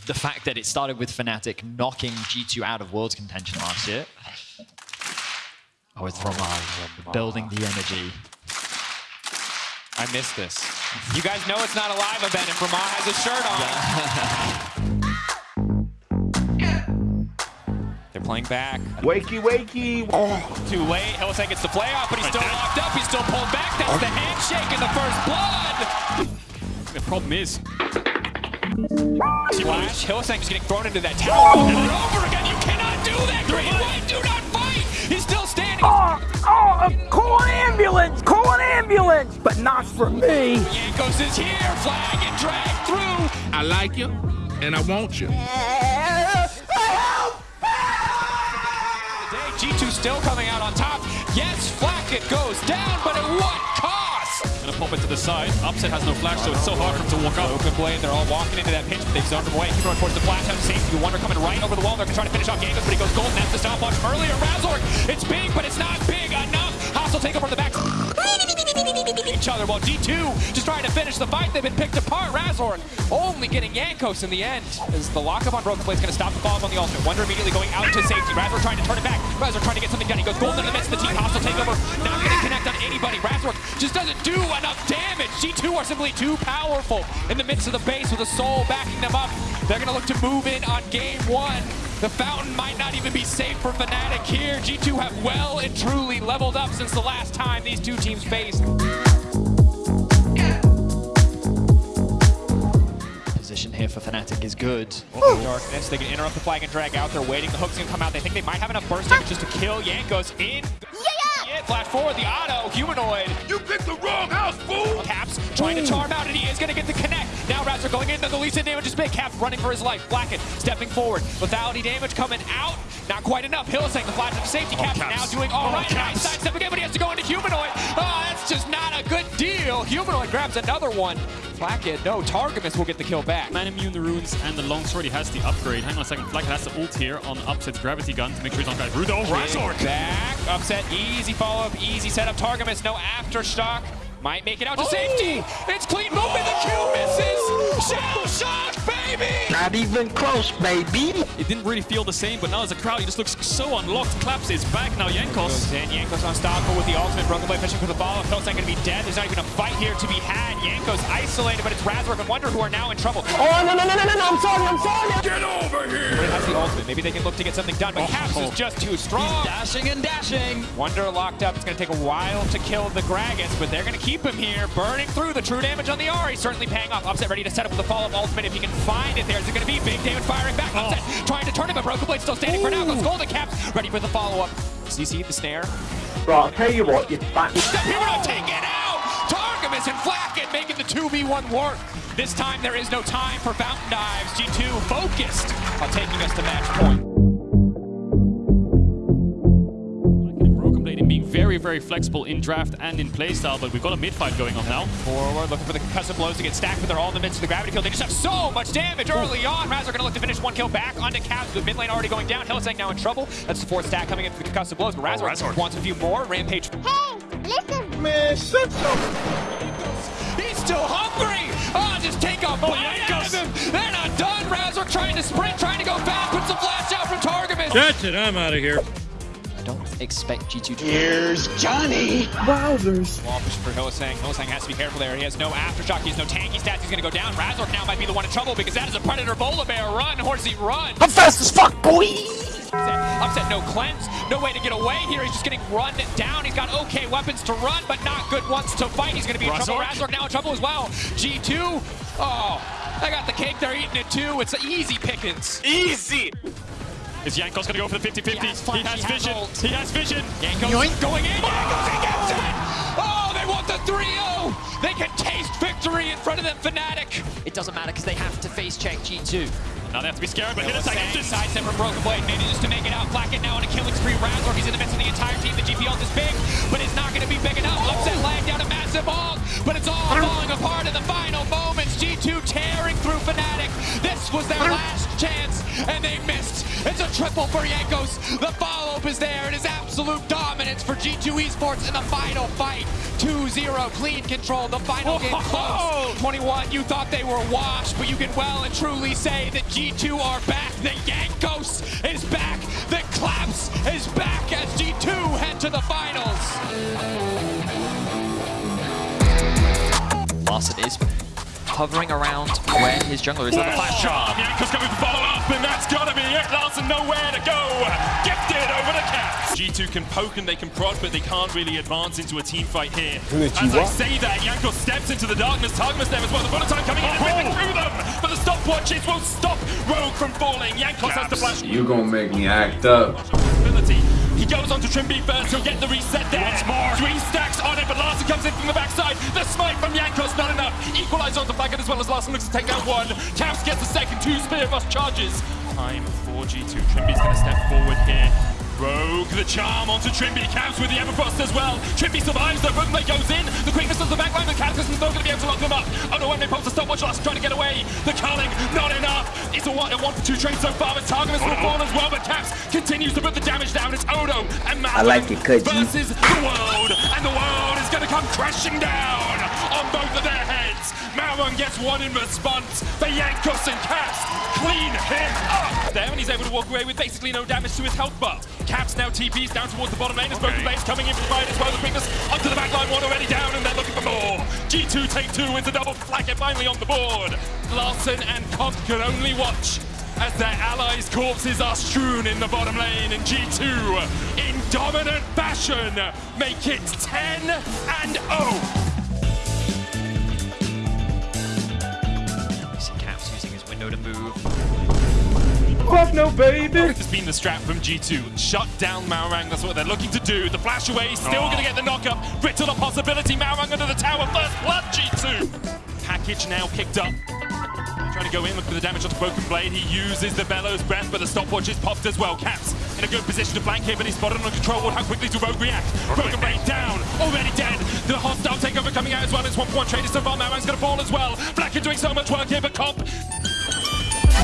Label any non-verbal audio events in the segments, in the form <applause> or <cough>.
the fact that it started with Fnatic knocking G2 out of Worlds contention last year. Oh, it's Romar building the energy. I missed this. You guys know it's not a live event if Ramon has a shirt on. <laughs> They're playing back. Wakey, wakey. Oh. Too late. Hylissang gets the play off, but he's still locked up. He's still pulled back. That's the handshake in the first blood. The problem is... Flash. Hylissang just getting thrown into that tower over and over again. You cannot do that. Green White, do not fight. He's still standing. Oh, oh, call an ambulance. Call an ambulance. But not for me. Jankos is here. Flag and drag through. I like you, and I want you. G2 still coming out on top. Yes, Flakked, it goes down, but at what cost? Gonna pop it to the side. Upset has no flash, so it's so hard for him to walk up. Open blade, they're all walking into that pinch, but they've zoned him away. Keep going towards the flash out of safety. Wunder coming right over the wall. They're trying to finish off Jankos, but he goes golden. That's the stopwatch earlier. Razork, it's big, but it's not big enough. Hostile take over the back. Each other while G2 just trying to finish the fight. They've been picked apart. Razork only getting Jankos in the end. Is the lockup on Broken Blade's going to stop the follow on the ultimate. Wunder immediately going out to safety. Razork trying to turn it back. Razork trying to get something done. He goes golden in the midst of the team. Hostile takeover. Not to connect on anybody. Razork just doesn't do enough damage. G2 are simply too powerful in the midst of the base with a soul backing them up. They're going to look to move in on game one. The fountain might not even be safe for Fnatic here. G2 have well and truly leveled up since the last time these two teams faced. Position here for Fnatic is good. Darkness, they can interrupt the flag and drag out. They're waiting. The hook's gonna come out. They think they might have enough burst damage just to kill Jankos in. Yeah, yeah. Flash forward, the auto, humanoid. You picked the wrong house, fool! Caps trying to charm out, and he is gonna get the connect. Now Razor going in, the least in damage is big. Caps running for his life. Blacken stepping forward. Lethality damage coming out. Not quite enough. Hylissang, the flash of safety. Caps, Caps. now doing all Oh, right. Caps. Nice sidestep again, but he has to go into humanoid. Oh, that's just not a good deal. Humanoid grabs another one. Blackhead, no. Targamas will get the kill back. Man immune the runes and the longsword, he has the upgrade. Hang on a second, Flakked has the ult here on Upset's gravity gun to make sure he's on guard. Rudo, Razork! Back, upset, easy follow-up, easy setup. Targamas, no aftershock. Might make it out to safety. Oh! It's clean movement. The Q misses. Shell shock, baby. Not even close, baby. It didn't really feel the same, but now as a crowd, he just looks so unlocked. Claps is back now, Jankos. Goes in, Jankos unstoppable with the ultimate. Broken Blade fishing for the follow-up. Hill's not going to be dead. There's not even a fight here to be had. Jankos isolated, but it's Razork and Wunder who are now in trouble. Oh, no, no, no, no, no, no. I'm sorry, I'm sorry. Get over here! But it has the ultimate. Maybe they can look to get something done, but oh. Caps is just too strong. Dashing and dashing. Wunder locked up. It's going to take a while to kill the Gragas, but they're going to keep him here. Burning through the true damage on the R. He's Certainly paying off. Upset ready to set up with the follow-up ultimate if he can find it there. Is it going to be big damage firing back? Oh. Upset trying to turn it, but Broken Blade still standing for now. Goes Golden Caps ready for the follow-up. CC the snare. Right, I'll tell you what, you back. Step Hero take it out! Targamas and Flakked making the 2v1 work. This time there is no time for fountain dives. G2 focused on taking us to match point. Very, very flexible in draft and in playstyle, but we've got a mid-fight going on now. Forward, looking for the concussive blows to get stacked, but they're all in the midst of the gravity kill. They just have so much damage early on. Razor gonna look to finish one kill back onto Caps with mid lane already going down. Hylissang now in trouble. That's the fourth stack coming in for the concussive blows, but Razor, Razor. wants a few more. Rampage. Hey, listen. Man, shut up. He's still hungry! Oh, just take a oh, bite out of him! They're not done! Razor trying to sprint, trying to go fast, puts a flash out from Targamas. That's it, I'm out of here. I don't expect G2 to Here's Johnny. Wowzers. Wall push for Hylissang. Hylissang has to be careful there. He has no aftershock. He has no tanky stats. He's going to go down. Razork now might be the one in trouble because that is a Predator Volibear. Run, Horsey, run. I'm fast as fuck, boy. Upset, upset, no cleanse. No way to get away here. He's just getting run down. He's got okay weapons to run, but not good ones to fight. He's going to be in trouble. Razork? Razork now in trouble as well. G2. Oh, I got the cake. They're eating it too. It's easy pickings. Easy. Is Jankos going to go for the 50-50? He has he has he vision. ult. He has vision. Jankos going in. Oh, Jankos, he gets it. Oh, oh, they want the 3-0. They can taste victory in front of them, Fnatic. It doesn't matter because they have to face check G2. Now they have to be scared, but hit a Hylissang second. Just sidestep from Broken Blade, maybe just to make it out. Blackett now on a killing spree. Razork, he's in the midst of the entire team. The GP ult is big, but it's not going to be big enough. Upset lag down a massive ult, but it's all falling apart in the final moments. G2 tearing through Fnatic. This was their last chance, and they missed. It's a triple for Jankos. The follow-up is there. It is absolute dominance for G2 Esports in the final fight. 2-0, clean control. The final game close. 21, you thought they were washed, but you can well and truly say that G2 are back. The Jankos is back. The Claps is back as G2 head to the finals. Larssen is hovering around where his jungler is. At the flash charm. Jankos going to follow up, and that's got to be it. Larssen nowhere to go. Gifted over the Caps. G2 can poke and they can prod, but they can't really advance into a team fight here. As I say that, Yanko steps into the darkness. Targamas there as well. The bullet time coming in and ripping through them. But the stopwatches won't stop Rogue from falling. Jankos has to flash. You gonna make me act up. He goes on to Trymbi first, he'll get the reset there. Once more. Three stacks on it, but Larssen comes in from the backside. The smite from Jankos, not enough. Equalizer the Faggot as well as Larson looks to take out one. Caps gets the second, two Spear Bust charges. Time for G2. Trymbi's gonna step forward here. Rogue the charm onto Trymbi. Caps with the Everfrost as well. Trymbi survives, the Rookblade goes in. The quickness of the backline, the Cataclysm's not gonna be able to lock them up. Oh no, they pops the stopwatch, Larssen trying to get away. The Culling, not enough. It's a one, a one for two trade so far, but Targamas will fall as well, but Caps continues to put the damage down. It's Odo and Matt I like versus the world, and the world is going to come crashing down on both of their heads. Malrang gets one in response. The Jankos and Caps clean him up there, and he's able to walk away with basically no damage to his health bar. Caps now TPs down towards the bottom lane as Broken Blade's coming in for the fight as well. The quickness onto the back line, one already down, and they're looking for more. G2 take two, it's a double flag it finally on the board. Larssen and Comp can only watch as their allies' corpses are strewn in the bottom lane, and G2, in dominant fashion, make it 10 and oh. 0. Fuck no, baby. Has been the strap from G2. Shut down Malrang, that's what they're looking to do. The flash away, still Oh. gonna get the knock up. Brittle a possibility, Malrang under the tower, first blood G2. Package now kicked up. Trying to go in, look for the damage on the Broken Blade. He uses the Bellows Breath, but the stopwatch is popped as well. Caps in a good position to flank here, but he's spotted on control. ward. How quickly do Rogue react? Broken Blade down, already dead. The hostile takeover coming out as well. It's one for one traders so far. Malrang's gonna fall as well. Flakked doing so much work here, but Comp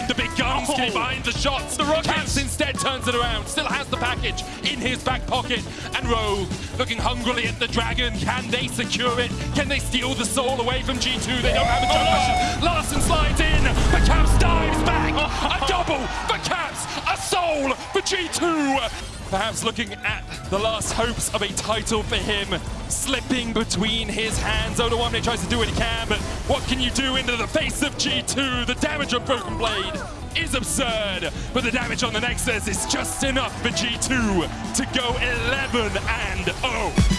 the big guns getting behind oh. the shots. The Caps instead turns it around. Still has the package in his back pocket. And Rogue looking hungrily at the dragon. Can they secure it? Can they steal the soul away from G2? They don't have a jump mission. Oh. Larssen slides in. The Caps dives back. Oh. A double for Caps. A soul for G2 perhaps looking at the last hopes of a title for him, slipping between his hands. Oda Odoamne tries to do what he can, but what can you do into the face of G2? The damage on Broken Blade is absurd, but the damage on the Nexus is just enough for G2 to go 11 and 0.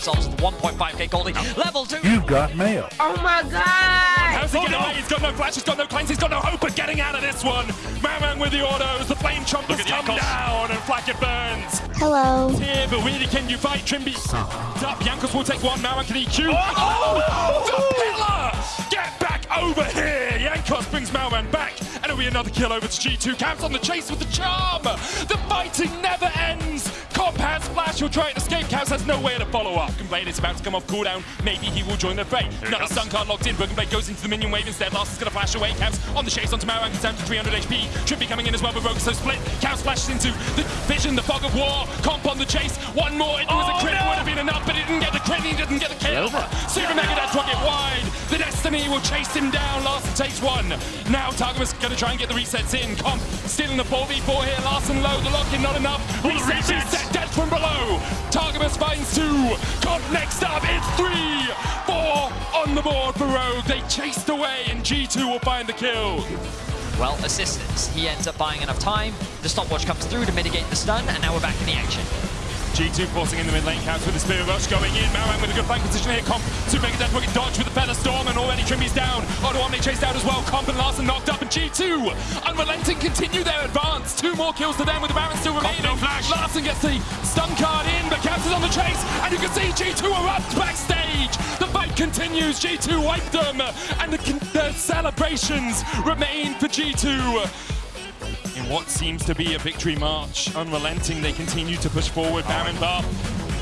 themselves at the 1.5k goldie. Level 2. You've got mail. Oh my god! How's he getting away He's got no flash, he's got no claims, he's got no hope of getting out of this one. Mamang with the autos, the flame chompers come down and Flakked burns. Hello. Here, but really can you fight? Trymbi up. Jankos will take one, Mamang can EQ. Oh! oh! oh! The pillar! Get over here! Jankos brings Malman back, and it'll be another kill over to G2. Caps on the chase with the charm! The fighting never ends! Comp has flash, he'll try and escape. Caps has nowhere to follow up. Blade is about to come off cooldown. Maybe he will join the fray. Another stun card locked in. Broken Blade goes into the minion wave instead. Last is going to flash away. Caps on the chase onto gets down to 300 HP. Trippy coming in as well, but Rogue so split. Caps flashes into the vision, the fog of war. Comp on the chase. One more. It was a crit. It would have been enough, but he didn't get the crit. He didn't get the kill. Super Mega Death rocket Destiny will chase him down. Larssen takes one. Now Targamas going to try and get the resets in. Comp still in the 4v4 here. Larssen low. The lock in not enough. Reset, reset. death from below. Targamas finds two. Comp next up. It's three. Four on the board for Rogue. They chased away, and G2 will find the kill. Well, assistance. He ends up buying enough time. The stopwatch comes through to mitigate the stun, and now we're back in the action. G2 forcing in the mid lane counts with the Spirit Rush going in. Malrang with a good flank position here. Comp, Super Mega Death Rocket dodge with the Feather Storm, and already Trimby's down. Odoamne chased out as well. Comp and Larssen knocked up, and G2, unrelenting, continue their advance. Two more kills to them with the Baron still remaining. no flash. Larssen gets the stun card in, but Caps is on the chase, and you can see G2 erupt backstage. The fight continues. G2 wiped them, and the, the celebrations remain for G2 in what seems to be a victory march. Unrelenting, they continue to push forward. Baron Bar.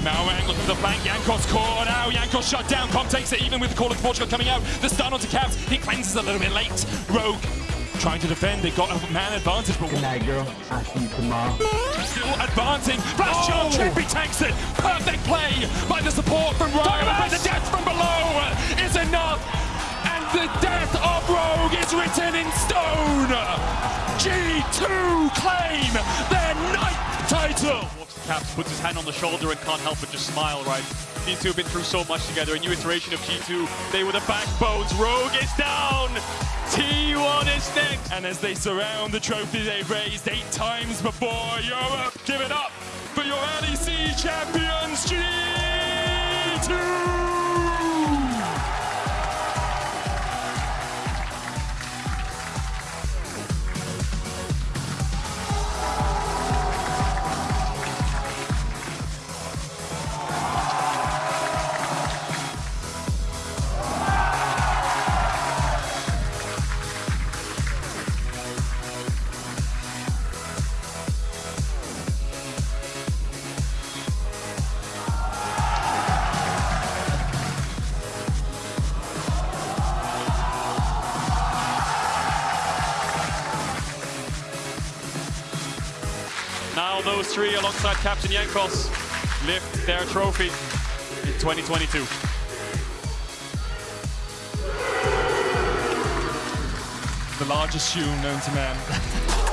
Malrang looking for the flank. Jankos caught out. Jankos shut down. Com takes it even with the call of Portugal coming out. The stun onto Caps. He cleanses a little bit late. Rogue trying to defend. They got a man advantage, but Good night, girl. I'll see you tomorrow. still advancing. Flash oh. charge. Trippy takes it. Perfect play by the support from Rogue. But the death from below is enough. The death of Rogue is written in stone. G2 claim their ninth title. Caps, puts his hand on the shoulder and can't help but just smile, right? These two have been through so much together. A new iteration of G2. They were the backbones. Rogue is down. T1 is next. And as they surround the trophy they've raised eight times before Europe, give it up for your LEC champions, G2! Those three alongside Captain Jankos lift their trophy in 2022. The largest shoe known to man. <laughs>